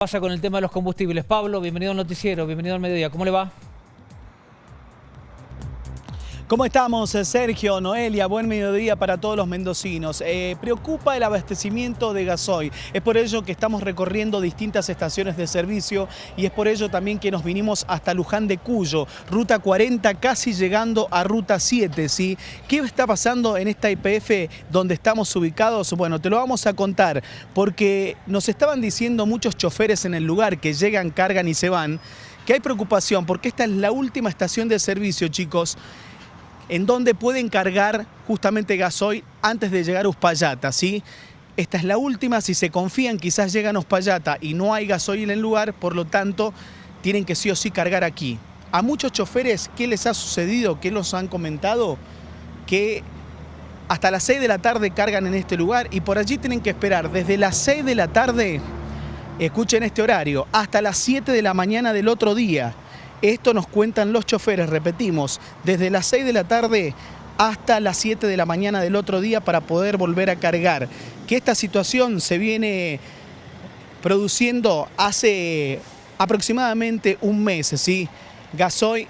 pasa con el tema de los combustibles? Pablo, bienvenido al noticiero, bienvenido al mediodía. ¿Cómo le va? ¿Cómo estamos, Sergio, Noelia? Buen mediodía para todos los mendocinos. Eh, preocupa el abastecimiento de gasoil. Es por ello que estamos recorriendo distintas estaciones de servicio y es por ello también que nos vinimos hasta Luján de Cuyo, ruta 40, casi llegando a ruta 7. ¿sí? ¿Qué está pasando en esta IPF donde estamos ubicados? Bueno, te lo vamos a contar porque nos estaban diciendo muchos choferes en el lugar que llegan, cargan y se van que hay preocupación porque esta es la última estación de servicio, chicos en donde pueden cargar justamente gasoil antes de llegar a Uspallata, ¿sí? Esta es la última, si se confían quizás llegan a Uspallata y no hay gasoil en el lugar, por lo tanto tienen que sí o sí cargar aquí. A muchos choferes, ¿qué les ha sucedido? ¿Qué los han comentado? Que hasta las 6 de la tarde cargan en este lugar y por allí tienen que esperar desde las 6 de la tarde, escuchen este horario, hasta las 7 de la mañana del otro día. Esto nos cuentan los choferes, repetimos, desde las 6 de la tarde hasta las 7 de la mañana del otro día para poder volver a cargar. Que esta situación se viene produciendo hace aproximadamente un mes, ¿sí? Gasoil,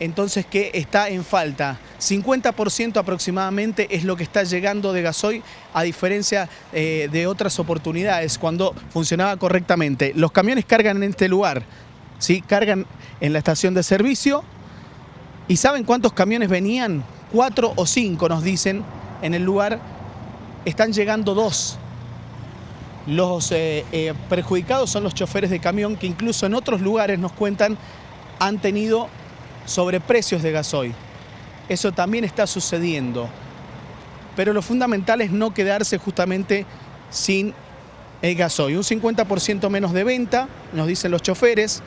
entonces que está en falta. 50% aproximadamente es lo que está llegando de gasoil a diferencia eh, de otras oportunidades cuando funcionaba correctamente. Los camiones cargan en este lugar, ¿sí? cargan en la estación de servicio. ¿Y saben cuántos camiones venían? Cuatro o cinco nos dicen en el lugar. Están llegando dos. Los eh, eh, perjudicados son los choferes de camión que incluso en otros lugares nos cuentan han tenido sobreprecios de gasoil. Eso también está sucediendo. Pero lo fundamental es no quedarse justamente sin el gasoil. Un 50% menos de venta, nos dicen los choferes.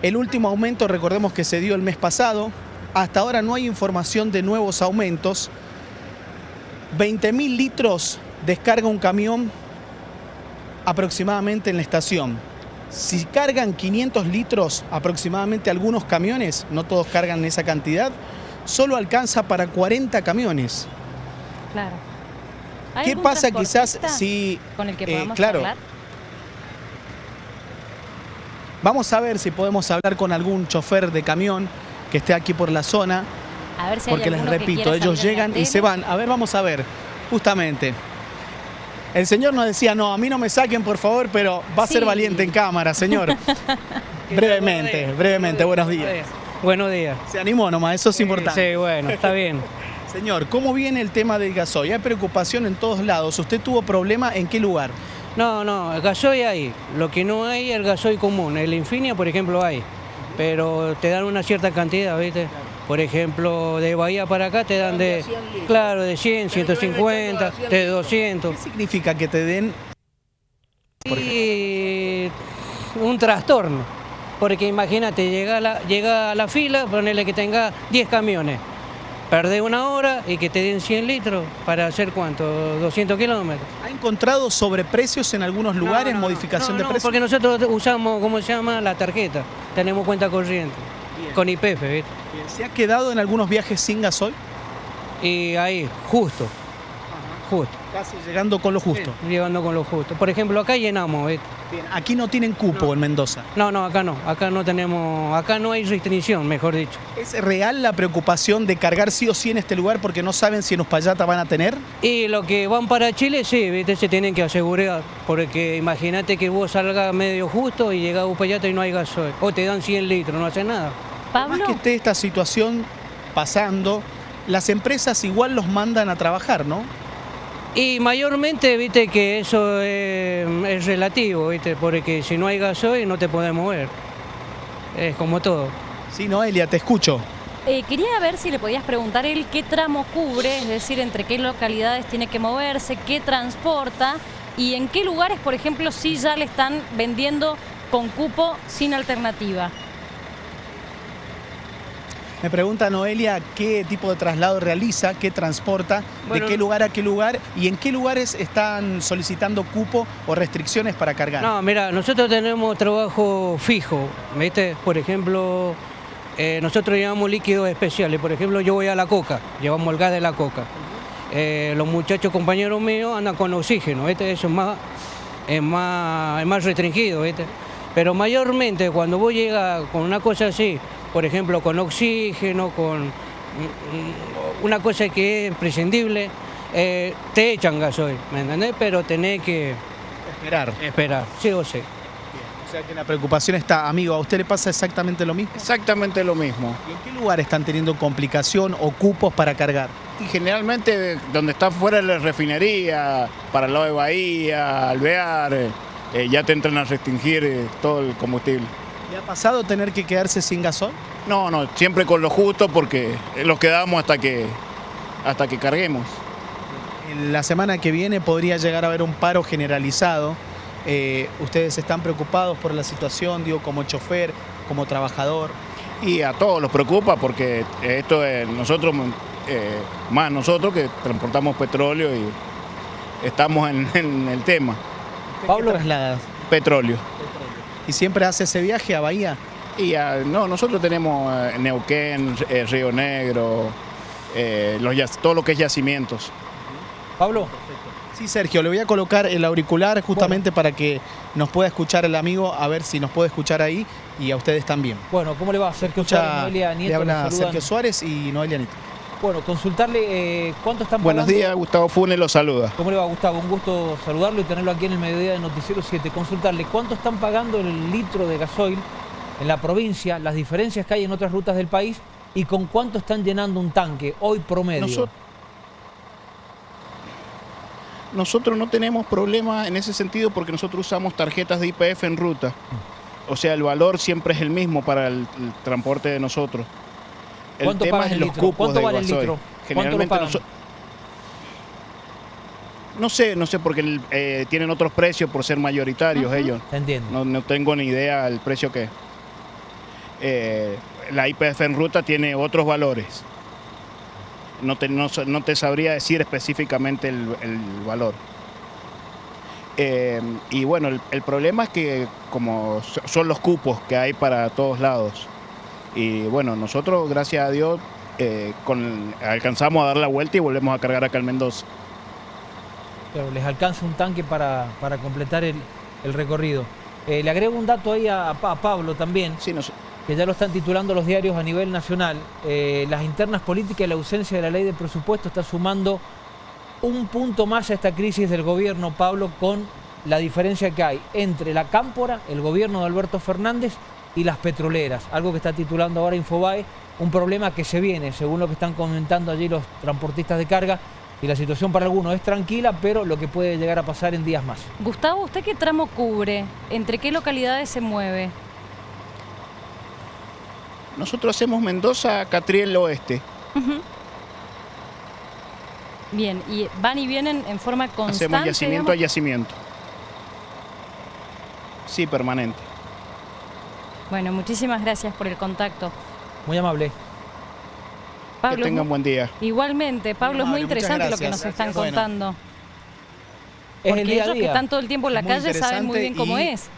El último aumento, recordemos que se dio el mes pasado. Hasta ahora no hay información de nuevos aumentos. 20.000 litros descarga un camión aproximadamente en la estación. Si cargan 500 litros aproximadamente algunos camiones, no todos cargan esa cantidad, solo alcanza para 40 camiones. Claro. ¿Qué pasa quizás si... Con el que podamos eh, claro, hablar? Vamos a ver si podemos hablar con algún chofer de camión que esté aquí por la zona. A ver si hay Porque les que repito, ellos llegan y se van. A ver, vamos a ver, justamente. El señor nos decía, no, a mí no me saquen, por favor, pero va a ser valiente en cámara, señor. brevemente, brevemente, buenos días. Buenos días. Se animó nomás, eso es importante. Sí, bueno, está bien. Señor, ¿cómo viene el tema del gasoil? Hay preocupación en todos lados. ¿Usted tuvo problema en qué lugar? No, no, el gasoil hay. Lo que no hay es el gasoil común. El Infinia, por ejemplo, hay. Pero te dan una cierta cantidad, ¿viste? Por ejemplo, de Bahía para acá te dan de, claro, de 100, 150, de 200. ¿Qué significa que te den Y un trastorno. Porque imagínate, llega a la, llega a la fila, ponerle que tenga 10 camiones. Perdés una hora y que te den 100 litros para hacer cuánto, 200 kilómetros. ¿Ha encontrado sobreprecios en algunos lugares, No, no, modificación no, de no, precios? porque nosotros usamos, ¿cómo se llama? La tarjeta. Tenemos cuenta corriente. Con IPF, ¿viste? Bien, ¿Se ha quedado en algunos viajes sin gasoil? Y ahí, justo. Justo. Casi llegando con lo justo. Sí, Llegando con lo justo. Por ejemplo, acá llenamos, ¿viste? Bien, aquí no tienen cupo en Mendoza. No, no, acá no. Acá no tenemos, acá no hay restricción, mejor dicho. ¿Es real la preocupación de cargar sí o sí en este lugar porque no saben si en Uspallata van a tener? Y los que van para Chile, sí, ¿viste? Se tienen que asegurar. Porque imagínate que vos salgas medio justo y llegás a Upayata y no hay gasoil. O te dan 100 litros, no hace nada. Pablo, Más que esté esta situación pasando, las empresas igual los mandan a trabajar, ¿no? Y mayormente, viste, que eso es, es relativo, viste, porque si no hay gasoil no te podés mover. Es como todo. Sí, Noelia, te escucho. eh, quería ver si le podías preguntar él qué tramo cubre, es decir, entre qué localidades tiene que moverse, qué transporta y en qué lugares, por ejemplo, sí ya le están vendiendo con cupo sin alternativa. Me pregunta Noelia qué tipo de traslado realiza, qué transporta, Bueno, de qué lugar a qué lugar y en qué lugares están solicitando cupo o restricciones para cargar. No, mira, nosotros tenemos trabajo fijo, ¿viste? Por ejemplo, eh, nosotros llevamos líquidos especiales. Por ejemplo, yo voy a la coca, llevamos el gas de la coca. Eh, los muchachos compañeros míos andan con oxígeno, ¿viste? Eso es más, es más, es más restringido, ¿viste? Pero mayormente cuando vos llegas con una cosa así, por ejemplo con oxígeno, con una cosa que es prescindible, eh, te echan gasoil, ¿me entendés? Pero tenés que Esperar. esperar, sí o sí. O sea que la preocupación está, amigo, ¿a usted le pasa exactamente lo mismo? Exactamente lo mismo. ¿Y en qué lugar están teniendo complicación o cupos para cargar? Y generalmente donde está fuera de la refinería, para el lado de Bahía, Alvear, eh, eh, ya te entran a restringir eh, todo el combustible. ¿Le ha pasado tener que quedarse sin gasoil? No, no, siempre con lo justo porque los quedamos hasta que, hasta que carguemos. En La semana que viene podría llegar a haber un paro generalizado. Eh, ¿Ustedes están preocupados por la situación, digo, como chofer, como trabajador? Y a todos los preocupa porque esto es nosotros, eh, más nosotros que transportamos petróleo y estamos en, en el tema, ¿Usted Pablo. ¿Qué trasladas? petróleo. ¿Y siempre hace ese viaje a Bahía? Y ah, no, nosotros tenemos eh, Neuquén, eh, Río Negro, eh, los, todo lo que es yacimientos. Pablo, Sí, Sergio, le voy a colocar el auricular justamente para que nos pueda escuchar el amigo, a ver si nos puede escuchar ahí y a ustedes también. bueno, ¿cómo le va? Sergio Suárez, Escucha, Noelia le Nieto, le habla. Sergio Suárez y Noelia Nieto. Bueno, consultarle eh, cuánto están Buenos pagando. días, Gustavo Funes los saluda. ¿Cómo le va, Gustavo? Un gusto saludarlo y tenerlo aquí en el mediodía de Noticiero 7. Consultarle cuánto están pagando el litro de gasoil en la provincia, las diferencias que hay en otras rutas del país y con cuánto están llenando un tanque hoy promedio. Nosot- Nosotros no tenemos problema en ese sentido porque nosotros usamos tarjetas de IPF en ruta. O sea, el valor siempre es el mismo para el, el transporte de nosotros. El ¿Cuánto tema es el los litro? cupos ¿Cuánto de vale el litro? ¿Cuánto lo Generalmente pagan? noso- No sé, no sé, porque eh, tienen otros precios por ser mayoritarios ellos. ¿Se entiende? No, no tengo ni idea el precio que es. Eh, la IPF en ruta tiene otros valores. No te, no, te sabría decir específicamente el, el valor. Eh, y bueno, el, el problema es que como so- son los cupos que hay para todos lados. Y bueno, nosotros, gracias a Dios, eh, con, alcanzamos a dar la vuelta y volvemos a cargar acá en Mendoza. Pero les alcanza un tanque para, para completar el, el recorrido. Eh, le agrego un dato ahí a, a Pa- a Pablo también, Sí, que ya lo están titulando los diarios a nivel nacional. Eh, las internas políticas y la ausencia de la ley de presupuesto está sumando un punto más a esta crisis del gobierno, Pablo, con la diferencia que hay entre la cámpora, el gobierno de Alberto Fernández y las petroleras, algo que está titulando ahora Infobae, un problema que se viene, según lo que están comentando allí los transportistas de carga, y la situación para algunos es tranquila, pero lo que puede llegar a pasar en días más. Gustavo, ¿usted qué tramo cubre? ¿Entre qué localidades se mueve? nosotros hacemos Mendoza, Catriel Oeste. Bien, y van y vienen en forma constante. Hacemos yacimiento a yacimiento. Sí, permanente. Bueno, muchísimas gracias por el contacto. Muy amable. Pablo, que tengan buen día. igualmente, Pablo, es muy interesante lo que nos gracias. están Bueno. contando. Es Porque el día a ellos que día. están todo el tiempo en la calle saben muy bien cómo y- es.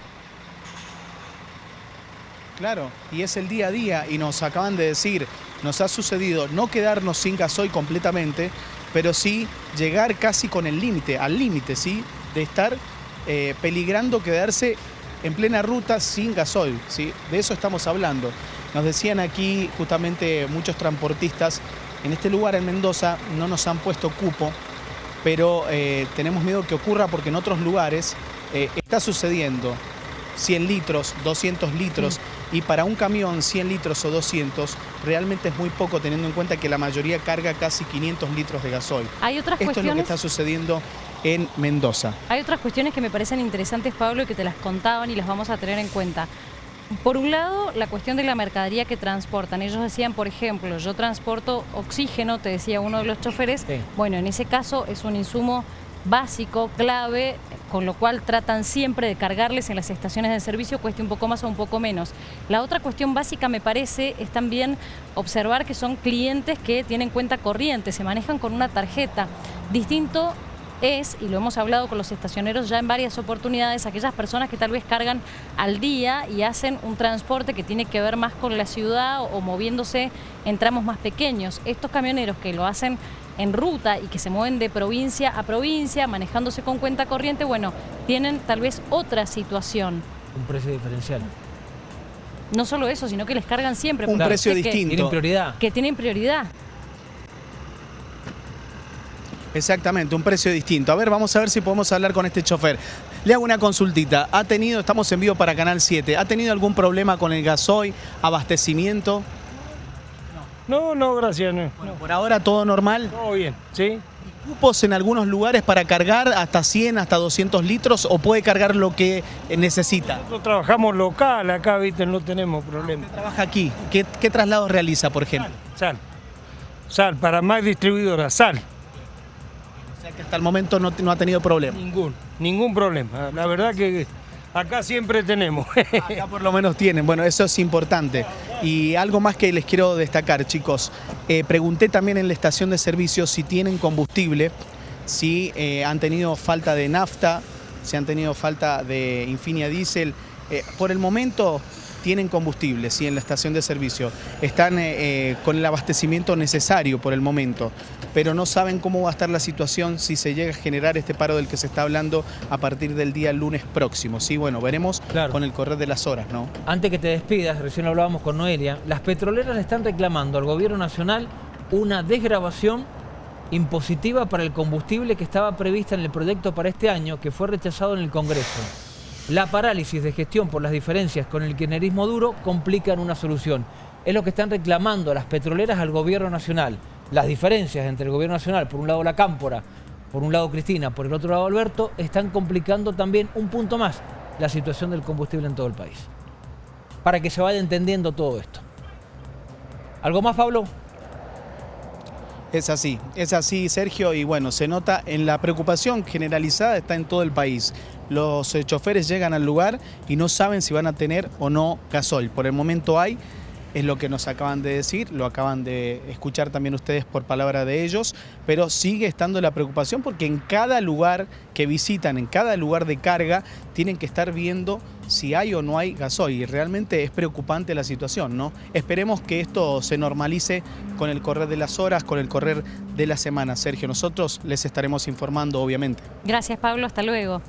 Claro, y es el día a día y nos acaban de decir, nos ha sucedido no quedarnos sin gasoil completamente, pero sí llegar casi con el límite, al límite, ¿sí? De estar eh, peligrando quedarse en plena ruta sin gasoil, ¿sí? De eso estamos hablando. Nos decían aquí justamente muchos transportistas, en este lugar en Mendoza no nos han puesto cupo, pero eh, tenemos miedo que ocurra porque en otros lugares eh, está sucediendo 100 litros, 200 litros, y para un camión 100 litros o 200 realmente es muy poco teniendo en cuenta que la mayoría carga casi 500 litros de gasoil. Hay otras Esto es lo que cuestiones. está sucediendo en Mendoza. Hay otras cuestiones que me parecen interesantes, Pablo, y que te las contaban y las vamos a tener en cuenta. Por un lado, la cuestión de la mercadería que transportan. Ellos decían, por ejemplo, yo transporto oxígeno, te decía uno de los choferes. Sí. Bueno, en ese caso es un insumo básico, clave, con lo cual tratan siempre de cargarles en las estaciones de servicio, cueste un poco más o un poco menos. La otra cuestión básica, me parece, es también observar que son clientes que tienen cuenta corriente, se manejan con una tarjeta. Distinto es, y lo hemos hablado con los estacioneros ya en varias oportunidades, aquellas personas que tal vez cargan al día y hacen un transporte que tiene que ver más con la ciudad o, o moviéndose en tramos más pequeños. Estos camioneros que lo hacen en ruta y que se mueven de provincia a provincia, manejándose con cuenta corriente, bueno, tienen tal vez otra situación. Un precio diferencial. No solo eso, sino que les cargan siempre. Un precio viste que- distinto. Tienen prioridad. Que tienen prioridad. Exactamente, un precio distinto. A ver, vamos a ver si podemos hablar con este chofer. Le hago una consultita. ¿Ha tenido, estamos en vivo para Canal 7, ¿ha tenido algún problema con el gasoil, abastecimiento? No, no, gracias, no. Bueno, por ahora todo normal. Todo bien, ¿sí? ¿Cupos en algunos lugares para cargar hasta 100, hasta 200 litros o puede cargar lo que necesita? Nosotros trabajamos local acá, viste, no tenemos problema. Trabaja aquí. ¿Qué, qué traslados realiza, por ejemplo? Sal, sal, para más distribuidora, sal. Sea que hasta el momento no, no ha tenido problema. Ningún, ningún problema. La verdad que acá siempre tenemos. Acá por lo menos tienen, bueno, eso es importante. Y algo más que les quiero destacar, chicos. Eh, pregunté también en la estación de servicio si tienen combustible, si eh, han tenido falta de nafta, si han tenido falta de Infinia Diesel. Eh, por el momento tienen combustible, sí, en la estación de servicio. Están eh, eh, con el abastecimiento necesario por el momento, pero no saben cómo va a estar la situación si se llega a generar este paro del que se está hablando a partir del día lunes próximo. Sí, bueno, veremos Claro. con el correr de las horas, ¿no? Antes que te despidas, recién hablábamos con Noelia, las petroleras le están reclamando al gobierno nacional una desgrabación impositiva para el combustible que estaba prevista en el proyecto para este año, que fue rechazado en el Congreso. La parálisis de gestión por las diferencias con el kirchnerismo duro complican una solución. Es lo que están reclamando las petroleras al gobierno nacional. Las diferencias entre el gobierno nacional, por un lado la Cámpora, por un lado Cristina, por el otro lado Alberto, están complicando también un punto más la situación del combustible en todo el país. Para que se vaya entendiendo todo esto. ¿Algo más, Pablo? Es así, es así, Sergio, y bueno, se nota en la preocupación generalizada está en todo el país. Los eh, choferes llegan al lugar y no saben si van a tener o no gasoil. Por el momento hay, es lo que nos acaban de decir, lo acaban de escuchar también ustedes por palabra de ellos, pero sigue estando la preocupación porque en cada lugar que visitan, en cada lugar de carga, tienen que estar viendo si hay o no hay gasoil. Y realmente es preocupante la situación, ¿no? Esperemos que esto se normalice con el correr de las horas, con el correr de la semana. Sergio, nosotros les estaremos informando, obviamente. Gracias, Pablo. Hasta luego.